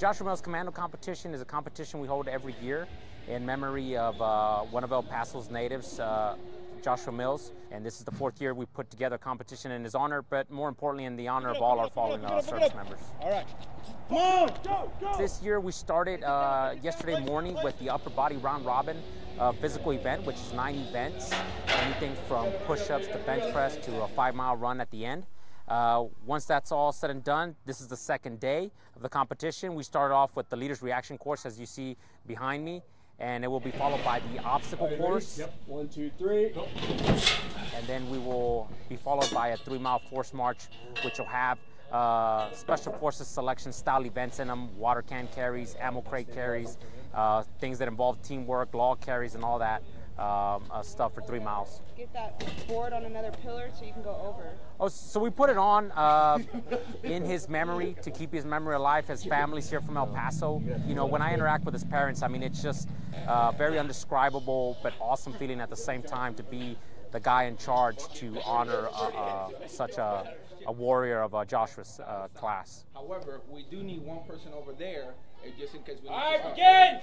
Joshua Mills Commando Competition is a competition we hold every year in memory of uh, one of El Paso's natives, uh, Joshua Mills. And this is the fourth year we put together a competition in his honor, but more importantly in the honor of all our fallen uh, service members. All right. Come on. Go, go. This year we started uh, yesterday morning with the upper body round robin uh, physical event, which is nine events, anything from push-ups to bench press to a five mile run at the end. Uh, once that's all said and done, this is the second day of the competition. We start off with the leader's reaction course, as you see behind me, and it will be followed by the obstacle course. Yep. One, two, three. Go. And then we will be followed by a three mile force march, which will have uh, special forces selection style events in them, water can carries, ammo crate carries, uh, things that involve teamwork, log carries, and all that um, uh, stuff for three miles. Get that board on another pillar so you can go over. Oh, so we put it on uh, in his memory to keep his memory alive. His family's here from El Paso. You know, when I interact with his parents, I mean, it's just uh, very undescribable but awesome feeling at the same time to be the guy in charge to honor uh, uh, such a, a warrior of uh, Joshua's uh, class. However, we do need one person over there, uh, just in case we. need to start. begin.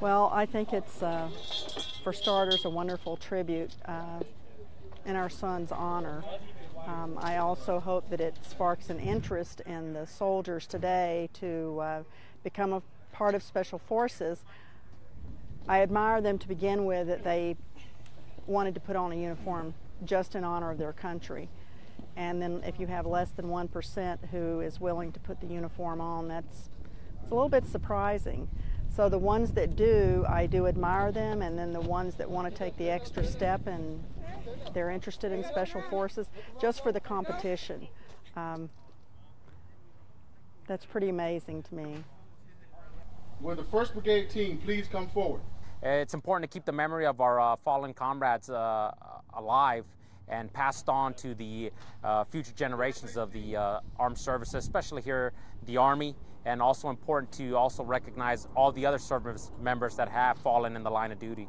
Well, I think it's, uh, for starters, a wonderful tribute uh, in our son's honor. Um, I also hope that it sparks an interest in the soldiers today to uh, become a part of Special Forces. I admire them to begin with that they wanted to put on a uniform just in honor of their country. And then if you have less than 1% who is willing to put the uniform on, that's it's a little bit surprising. So the ones that do, I do admire them, and then the ones that want to take the extra step and they're interested in special forces just for the competition. Um, that's pretty amazing to me. Will the 1st Brigade team please come forward? It's important to keep the memory of our uh, fallen comrades uh, alive and passed on to the uh, future generations of the uh, armed services, especially here the Army, and also important to also recognize all the other service members that have fallen in the line of duty.